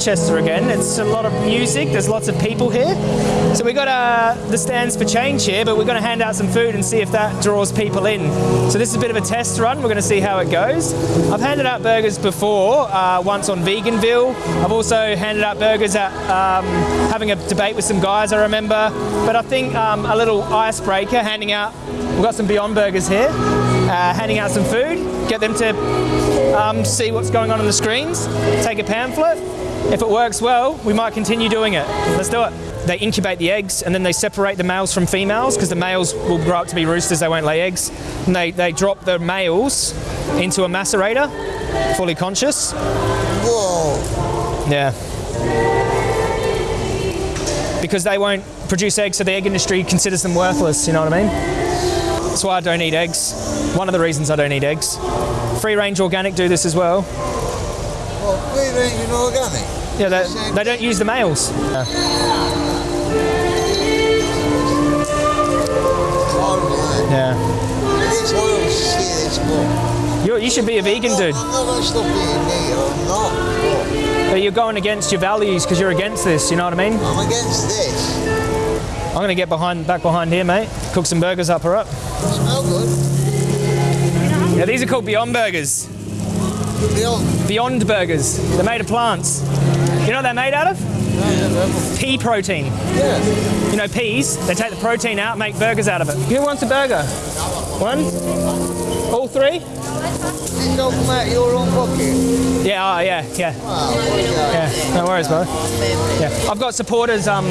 Manchester again. It's a lot of music. There's lots of people here. So we've got uh, the stands for change here, but we're going to hand out some food and see if that draws people in. So this is a bit of a test run. We're going to see how it goes. I've handed out burgers before, uh, once on Veganville. I've also handed out burgers at um, having a debate with some guys. I remember. But I think um, a little icebreaker, handing out. We've got some Beyond Burgers here. Uh, handing out some food, get them to um, see what's going on on the screens, take a pamphlet. If it works well, we might continue doing it. Let's do it. They incubate the eggs and then they separate the males from females because the males will grow up to be roosters, they won't lay eggs. And they, they drop the males into a macerator, fully conscious. Whoa. Yeah. Because they won't produce eggs, so the egg industry considers them worthless, you know what I mean? That's why I don't eat eggs. One of the reasons I don't eat eggs. Free range organic do this as well. Free range and organic. Yeah, they, they don't use the males. Yeah. It's horrible to see this book. You, you should be a vegan, dude. I'm not going to stop eating meat, I'm not. But you're going against your values because you're against this, you know what I mean? I'm against this. I'm going to get behind, back behind here, mate. Cook some burgers up her up. Smell good. Yeah, these are called Beyond Burgers. Beyond. Beyond Burgers. They're made of plants. You know what they're made out of? Pea protein. Yeah. You know peas, they take the protein out, make burgers out of it. Who wants a burger? One? All three? Did you come out your own pocket? Yeah, oh, yeah, yeah. Wow, what is that? Yeah, no worries, bro. Yeah, I've got supporters. Um,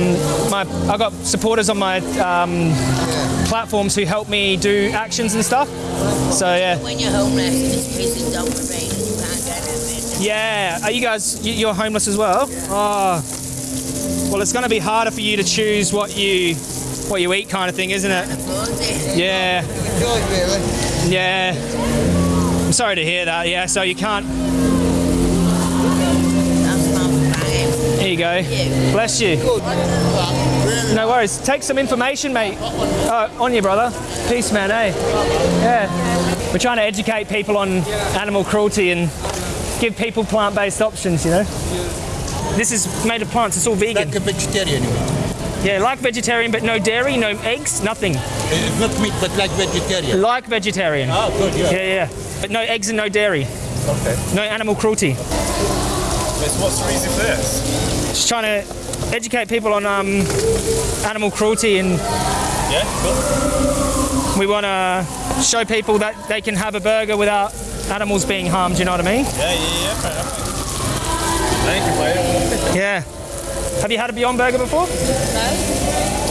my I've got supporters on my um, platforms who help me do actions and stuff. So yeah, When you're homeless and it's pissing down the rain and you can't get out yeah. Are you guys? you- You're homeless as well? Oh, well, it's going to be harder for you to choose what you what you eat, kind of thing, isn't it? Yeah, yeah. I'm sorry to hear that. Yeah, so you can't. That's not banging. Here you go. Bless you. No worries. Take some information, mate. Oh, on you, brother. Peace, man, eh? Yeah. We're trying to educate people on animal cruelty and give people plant-based options, you know? This is made of plants. It's all vegan. Like a vegetarian. Yeah, like vegetarian, but no dairy, no eggs, nothing. It's not meat, but like vegetarian. Like vegetarian. Oh, good, yeah. Yeah, yeah. But no eggs and no dairy. Okay. No animal cruelty. What's the reason for this? Just trying to educate people on um, animal cruelty and Yeah, cool. we want to show people that they can have a burger without animals being harmed, you know what I mean? Yeah, yeah, yeah. Fair enough. Thank you, mate. Yeah. Have you had a Beyond Burger before? No.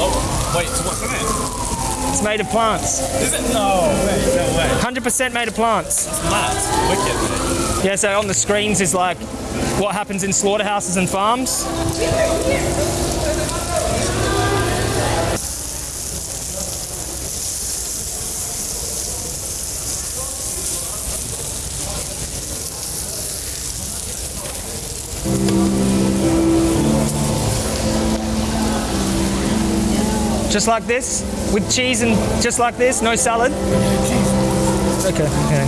Oh, wait, so what's in it? It's made of plants. Is it? No way, no way. 100% made of plants. It's mad. Wicked. Yeah, so on the screens is like what happens in slaughterhouses and farms. Just like this, with cheese and just like this, no salad. Okay, okay.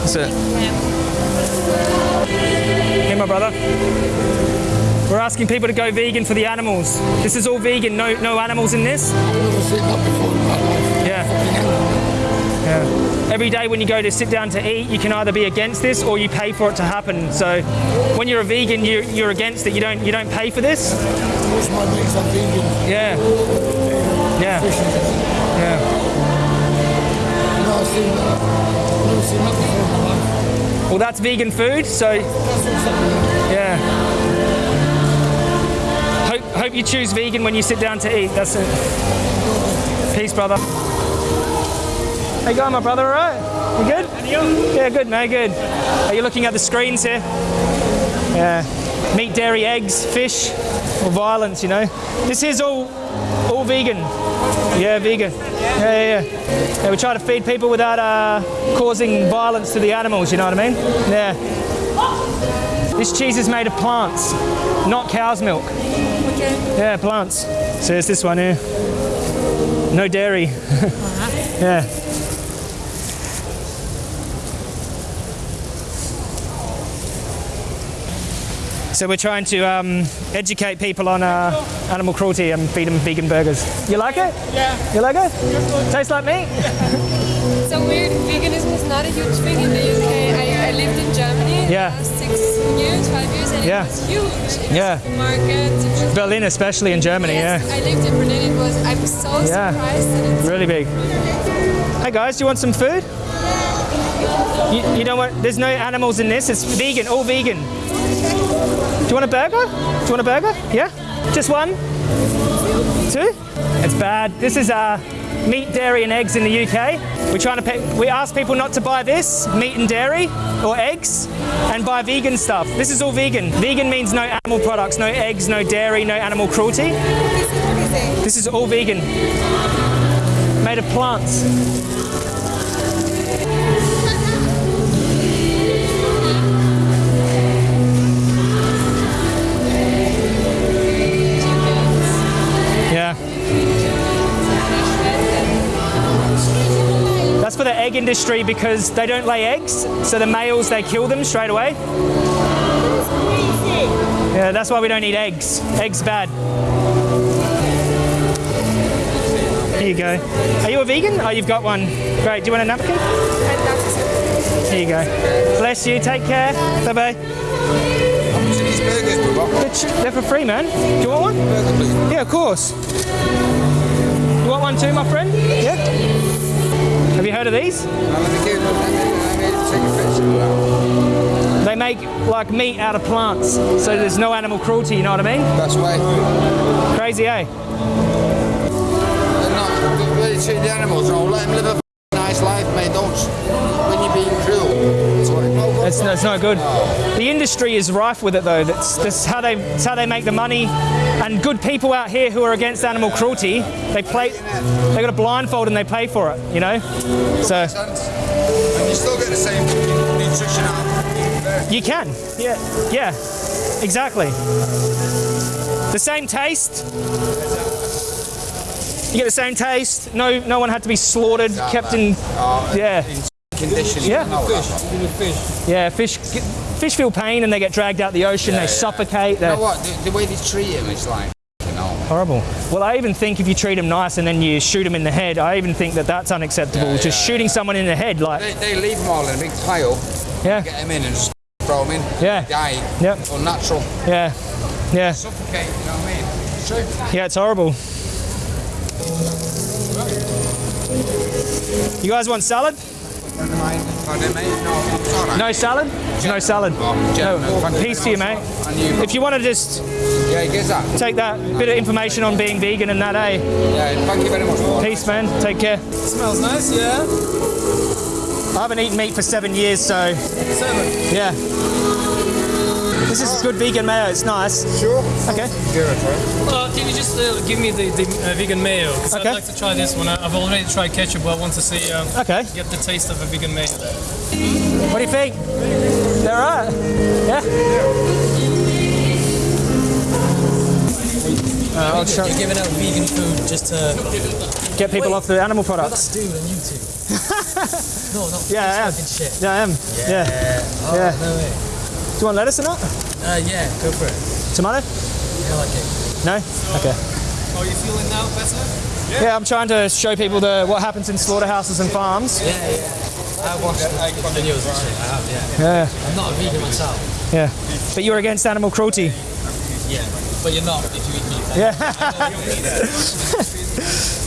That's it. Hey, my brother. We're asking people to go vegan for the animals. This is all vegan, no no animals in this. Yeah. Yeah. Every day when you go to sit down to eat, you can either be against this or you pay for it to happen. So when you're a vegan, you, you're against it. You don't you don't pay for this. Yeah. Yeah. Yeah. Well, that's vegan food. So yeah. You choose vegan when you sit down to eat. That's it. Peace, brother. How you going, my brother? All right? You good? And you? Yeah, good, mate. Good. Are you looking at the screens here? Yeah. Meat, dairy, eggs, fish, or violence. You know. This is all all vegan. Yeah, vegan. Yeah, yeah, yeah. yeah we try to feed people without uh, causing violence to the animals. You know what I mean? Yeah. This cheese is made of plants, not cow's milk. Yeah, plants. So it's this one here. No dairy. yeah. So we're trying to um, educate people on uh, animal cruelty and feed them vegan burgers. You like it? Yeah. You like it? Tastes like meat? Yeah. So weird. Veganism is not a huge thing in the UK. I, I lived in Germany Yeah. six years, five years, and Yeah. it was huge. In Yeah. it was- Berlin, especially in Germany, Yes, yeah. I lived in Berlin. It was. I'm so Yeah. surprised that it's Really big. Hey guys, do you want some food? You, you don't want, there's no animals in this, it's vegan, all vegan. Do you want a burger? Do you want a burger? Yeah? Just one? Two? It's bad. This is uh, meat, dairy and eggs in the UK. We're trying to pay, we ask people not to buy this, meat and dairy or eggs, and buy vegan stuff. This is all vegan. Vegan means no animal products, no eggs, no dairy, no animal cruelty. This is all vegan made of plants. Industry because they don't lay eggs, so the males they kill them straight away. Yeah, that's why we don't eat eggs. Eggs bad. Here you go. Are you a vegan? Oh, you've got one. Great. Do you want a napkin? Here you go. Bless you. Take care. Bye bye. These. They're, for free, man. Do you want one? Yeah, of course. You want one too, my friend? Yeah. Have you heard of these? Now, let me give them. Let me, let me take a picture of that. They make like meat out of plants, so there's no animal cruelty. You know what I mean? That's why. Crazy, eh? They're not. The way they treat the animals, no. Let them live a nice life, mate. Don't. When you're being cruel. It's no good. It's, it's not good. The industry is rife with it, though. That's, that's how they that's how they make the money. And good people out here who are against animal cruelty, they play. They got a blindfold and they pay for it. You know. So And you still get the same nutrition out you can. Yeah. Yeah. Exactly. The same taste. You get the same taste. No, no one had to be slaughtered, kept in. Oh, yeah. Yeah. No, fish. Yeah. Fish. Fish feel pain and they get dragged out the ocean. they suffocate. You know what? The, the way they treat him is like, horrible. Well, I even think if you treat them nice and then you shoot them in the head, I even think that that's unacceptable. Yeah, Just yeah, shooting someone in the head, like, They, they leave them all in a big pile, yeah, get them in and just throw them in. Yeah. Die. Yep. Unnatural. yeah, yeah, Suffocate, you know what I mean? It's true. yeah. It's horrible. You guys want salad? Friend of mine, pardon, mate. No, it's all right. No salad? No salad. No. Peace to you, mate. much. And you, If you want to just yeah, he gets that. take that bit of information on being vegan and that, eh? Yeah, thank you very much Peace, man. Take care. Smells nice, yeah? I haven't eaten meat for seven years, so Seven. yeah. This is good vegan mayo. It's nice. Sure. Okay. Uh, can you just uh, give me the, the uh, vegan mayo? Because Okay. I'd like to try this one. I- I've already tried ketchup, but I want to see um, Okay. get the taste of a vegan mayo. What do you think? They're right. Yeah. Uh, I'll try You're giving out vegan food just to get people off the animal products. That's dude on YouTube. no, no. Yeah, I am. fucking shit. Yeah, I am. Yeah. Oh, Yeah. no way. Do you want lettuce or not? Uh, yeah, go for it. Tomato? I like it. No? Okay. Are you feeling now better? Yeah, yeah, I'm trying to show people the what happens in slaughterhouses and farms. Yeah, yeah. I've watched the videos and shit. I have, yeah. Yeah, I'm not a vegan myself. yeah. But you're against animal cruelty. Yeah. But you're not if you eat meat. Yeah.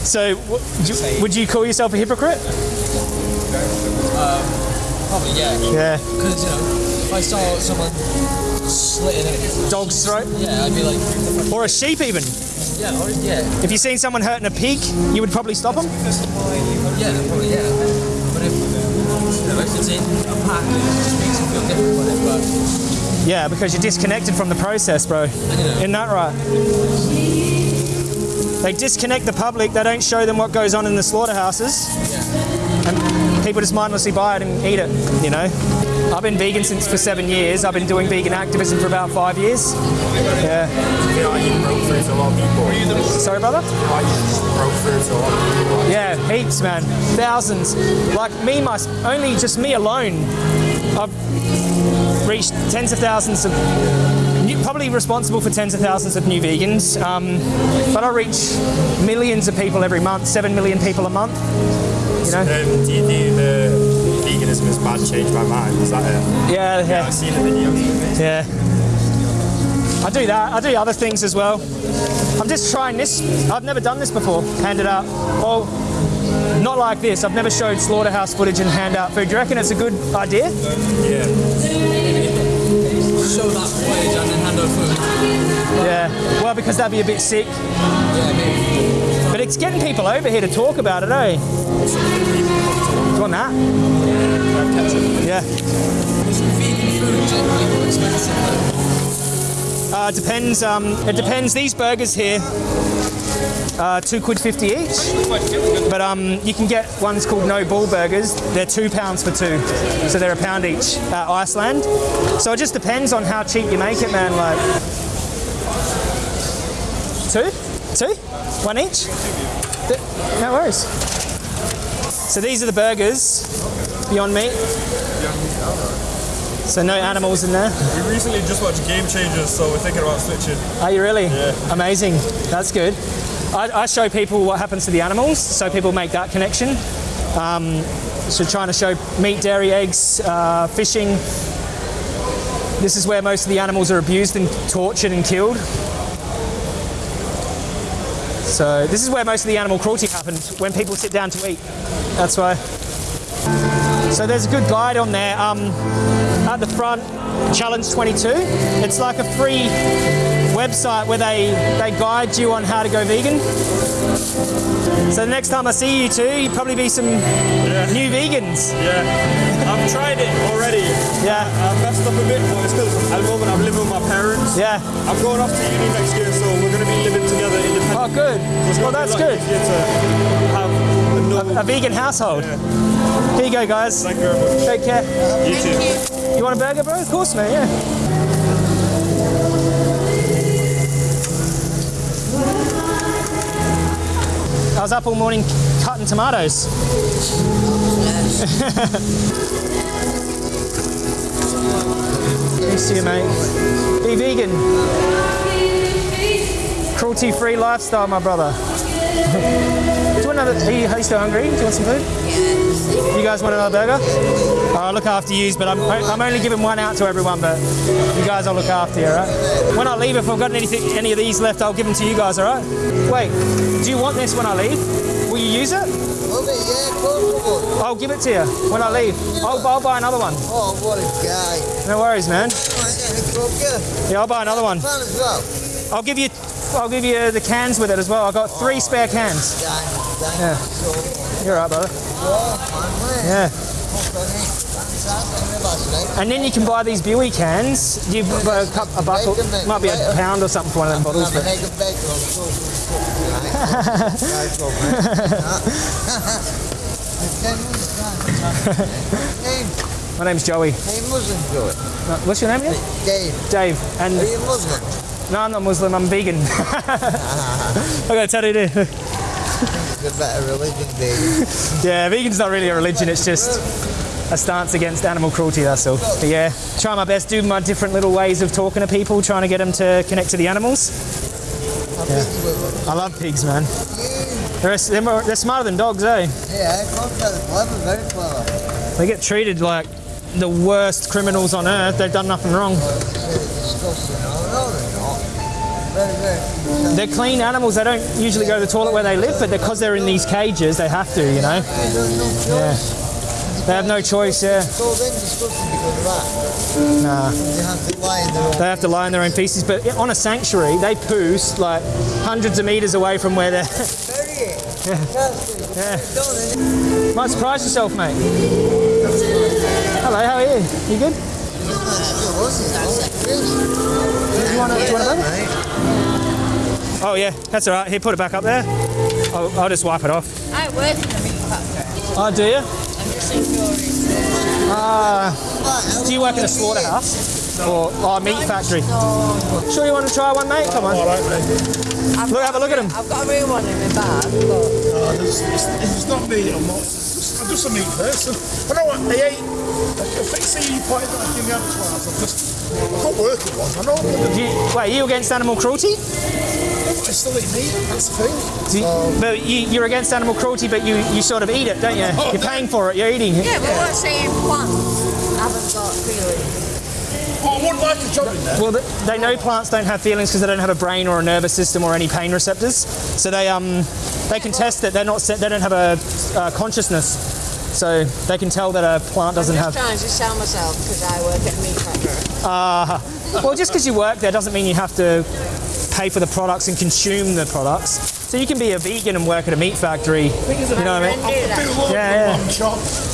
so, w- you- would you call yourself a hypocrite? Probably, yeah. Yeah. Because, you know, if I saw someone slitting a Dog's throat? Yeah, I'd be like, Or a sheep, even. yeah, or, yeah, If you've seen someone hurting a pig, you would probably stop them. yeah, probably, yeah. But if, you know, if it's in a pack, it just makes you feel different about it. But, Yeah, because you're disconnected from the process, bro. Isn't that right? They disconnect the public. They don't show them what goes on in the slaughterhouses, yeah. and people just mindlessly buy it and eat it. You know. I've been vegan since for seven years. I've been doing vegan activism for about five years. Yeah. Sorry, brother. Yeah, heaps, man. Thousands. Like me, my only just me alone, I've reached tens of thousands of. Probably responsible for tens of thousands of new vegans, um, but I reach millions of people every month, seven million people a month. You know? You the veganism is bad, change my mind? Is that it? Yeah, Yeah, yeah, I've seen the video. yeah. I do that. I do other things as well. I'm just trying this. I've never done this before. Hand it out. Well, not like this. I've never showed slaughterhouse footage and hand out food. Do you reckon it's a good idea? Yeah. Show that footage and then hand over food. Yeah. Well, because that'd be a bit sick. Yeah, maybe. But it's getting people over here to talk about it, eh? Do you want that? Yeah. Uh, depends. Um, it depends. These burgers here, uh, two quid fifty each. But um, you can get ones called no bull burgers. They're two pounds for two, so they're a pound each. Uh, Iceland. So it just depends on how cheap you make it, man. Like two, two, one each. No worries. So these are the burgers. Beyond meat. So no animals in there. We recently just watched Game Changers, so we're thinking about switching. Are you really? Yeah. Amazing. That's good. I, I show people what happens to the animals, so people make that connection. Um, so trying to show meat, dairy, eggs, uh, fishing. This is where most of the animals are abused and tortured and killed. So this is where most of the animal cruelty happens when people sit down to eat. That's why. So there's a good guide on there. Um, at the front, Challenge 22. It's like a free website where they, they guide you on how to go vegan. So the next time I see you two, you'd probably be some new vegans. Yeah. I've tried it already. Yeah, I messed up a bit, but it's because at the moment I'm living with my parents. yeah. I'm going off to uni next year, so we're going to be living together independently. Oh, good. It's Well, that's be a lot good. Easier to have a A vegan household. Here you go, guys. Thank you very much. Take care. You too. You want a burger, bro? Of course, mate. Yeah. I was up all morning cutting tomatoes. Thanks to you, mate. Be vegan. Cruelty-free lifestyle, my brother. You another? Are you, are you still hungry? Do you want some food? You guys want another burger? I'll look after yous, but I'm, I'm only giving one out to everyone, but you guys I'll look after you, alright? When I leave, if I've got anything, any of these left, I'll give them to you guys, alright? Wait, do you want this when I leave? Will you use it? Love it, yeah, of course I would. I'll give it to you when I leave. I'll, I'll buy another one. Oh, what a guy. No worries, man. Yeah, the club, yeah. Yeah, I'll buy another one. Fun as well. I'll give you, I'll give you the cans with it as well. I've got three spare cans. Yeah. you so much. You're right, brother. Yeah. And then you can buy these Buey cans. You buy a, cup, a buckle, might be a pound or something for one of them bottles. But egg and bacon on toast. Right, right, love, man. Name, my name's Joey. hey, Muslim, Joey. What's your name again? Dave, Dave. And are you Muslim? no, I'm not Muslim. I'm vegan. I got to tell you, The better religion, Dave. Yeah, vegan's not really a religion. It's just a stance against animal cruelty. That's all. But yeah, try my best. Do my different little ways of talking to people, trying to get them to connect to the animals. I think you will. I love pigs, man. They're, they're, smarter than dogs, eh? Yeah, clever, very clever. They get treated like the worst criminals on earth. They've done nothing wrong. They're clean animals. They don't usually go to the toilet where they live, but because they're in these cages, they have to, you know? Choice. They have no choice, yeah. Nah. They have to lie in their own. Feces, but on a sanctuary, they poo like hundreds of meters away from where they're. Yeah. Yeah. Might surprise yourself, mate. Hello, how are you? You good? Do you want a, do you want a burger? Oh yeah, that's all right. Here, put it back up there. I'll, I'll just wipe it off. I work in a meat factory. Oh, do you? I'm just in Fury. Ah, Do you work in a slaughterhouse or, or a meat factory? Sure, you want to try one, mate? Come on. All right, mate. Look, have a look at him. I've got a real one in my bag, but No, it's, it's, it's not me. I'm not. Just, I'm just a meat person. I know what I ate. If I see you pointing like in the abattoirs, I'm just. Can't work with one. I know. but Do you, wait, you against animal cruelty? I still eat meat. That's the thing. Do you, but you, you're against animal cruelty, but you, you sort of eat it, don't you? You're paying for it. You're eating it. yeah, but what's saying plants haven't got feelings? Oh, I wouldn't like a job in there. Well, they know plants don't have feelings because they don't have a brain or a nervous system or any pain receptors. So they um they can test that they're not they don't have a uh, consciousness. So they can tell that a plant doesn't I'm have. just trying to sell myself because I work at a meat factory. Ah. Well, just because you work there doesn't mean you have to pay for the products and consume the products. So you can be a vegan and work at a meat factory. You know what I mean? do that. Yeah,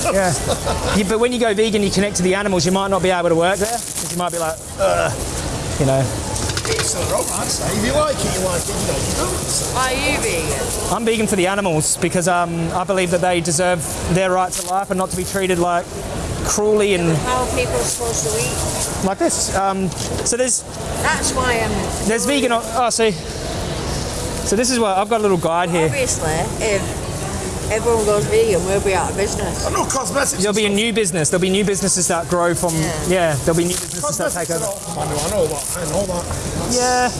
yeah. Yeah. Yeah, But when you go vegan, you connect to the animals. You might not be able to work there because you might be like, Ugh, you know. It's all right, I'd say. If you like it, you like it. You don't. You don't. Are you vegan? I'm vegan for the animals because um, I believe that they deserve their right to life and not to be treated like cruelly and How are people supposed to eat? like this. Um, so there's That's why I'm. there's vegan. Oh, see. So this is what I've got a little guide here. Obviously, if everyone goes vegan, we'll be out of business. I know cosmetics. There'll be a new business. There'll be new businesses that grow from. Yeah. Yeah, there'll be new businesses that take Cosmetics. over. I know. I know that. I know that. Yeah.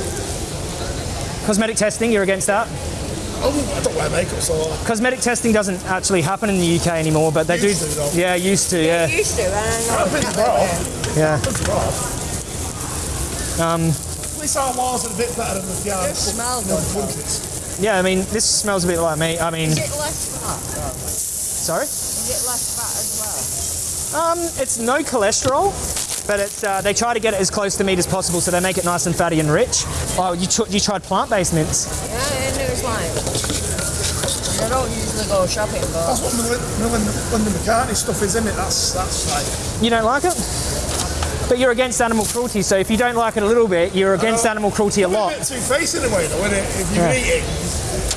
Cosmetic testing, you're against that? Oh, I don't wear makeup, so. Cosmetic testing doesn't actually happen in the UK anymore, but they Used do. to, though. yeah, used to. Yeah, Used to, and I know I've it's to not Bro. there. yeah. Um, At least our walls are a bit better than the yard. It smells good. Countries. Yeah, I mean, this smells a bit like meat. I mean, Is it less fat? sorry. Is it less fat as well? Um, it's no cholesterol, but it's uh, they try to get it as close to meat as possible, so they make it nice and fatty and rich. Oh, you tr- you tried plant-based mints? Yeah, I knew it was like. I don't usually go shopping, but That's what Linda, Linda McCartney stuff is, isn't it? That's that's like. You don't like it? But you're against animal cruelty, so if you don't like it a little bit, you're against animal cruelty a I'm a lot. bit two-faced in a way, though, isn't it? If you Yeah. eat it,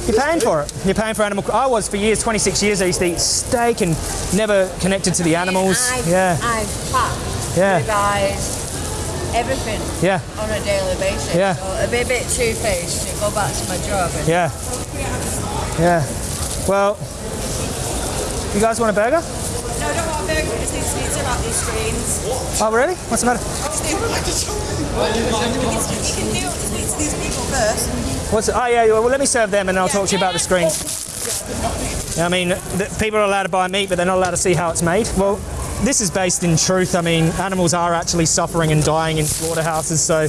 You're paying for it. You're paying for animal. I was for years, 26 years. I used to eat steak and never connected to the animals. I've, Yeah, I've packed Yeah. ribeyes, everything yeah, on a daily basis. Yeah. So be a bit two-faced to go back to my job. And yeah, yeah. Well, you guys want a burger? No, I don't want a burger. We just need to speak about these screens. Oh, really? What's the matter? You can do speak to these people first. What's? Oh, yeah. Well, let me serve them, and I'll talk to you about the screens. I mean, the, people are allowed to buy meat, but they're not allowed to see how it's made. Well, this is based in truth. I mean, animals are actually suffering and dying in slaughterhouses, so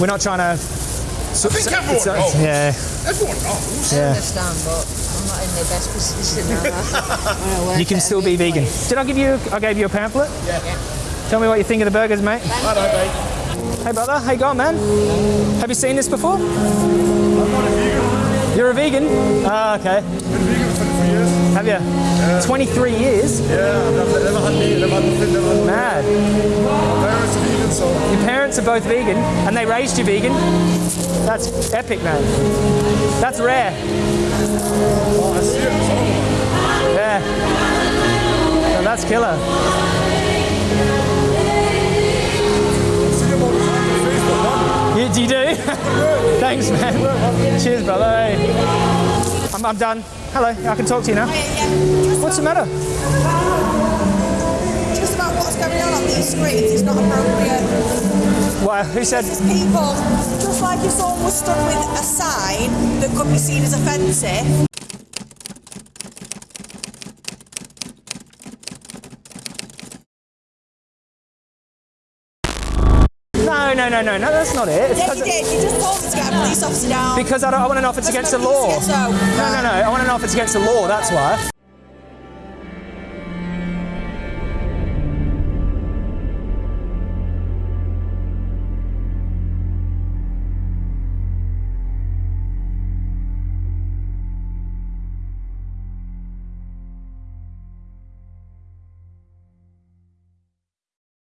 we're not trying to. So, I think so- everyone uh, knows. Yeah, everyone knows. I yeah. understand, but I'm not in the best position now. You can still be vegan. Did I give you? I gave you a pamphlet. Yeah. Tell me what you think of the burgers, mate. I don't, mate. Hey, brother. How you going, man? Have you seen this before? I'm not a vegan. You're a vegan? Ah, okay. Been vegan for 23 years. Have you? Yeah. 23 years? Yeah, I've never, never had meat, never had nothing, never had Mad. My parents are vegan, so. Your parents are both vegan, and they raised you vegan. That's epic, man. That's rare. Oh, I see. Yeah. No, that's killer. You, do you do? Thanks, man. Cheers, brother. I'm, I'm done. Hello, I can talk to you now. What's the matter? Just about what's going on on these screens is not appropriate. What, who said? People, just like if someone was stood with a sign that could be seen as offensive, No, no, no, no, no, that's not it. It's 'cause you did. You just told us to get a police officer down. because I, don't, I want to know if it's against the law. No, no, no. I want to know if it's against the law. That's why.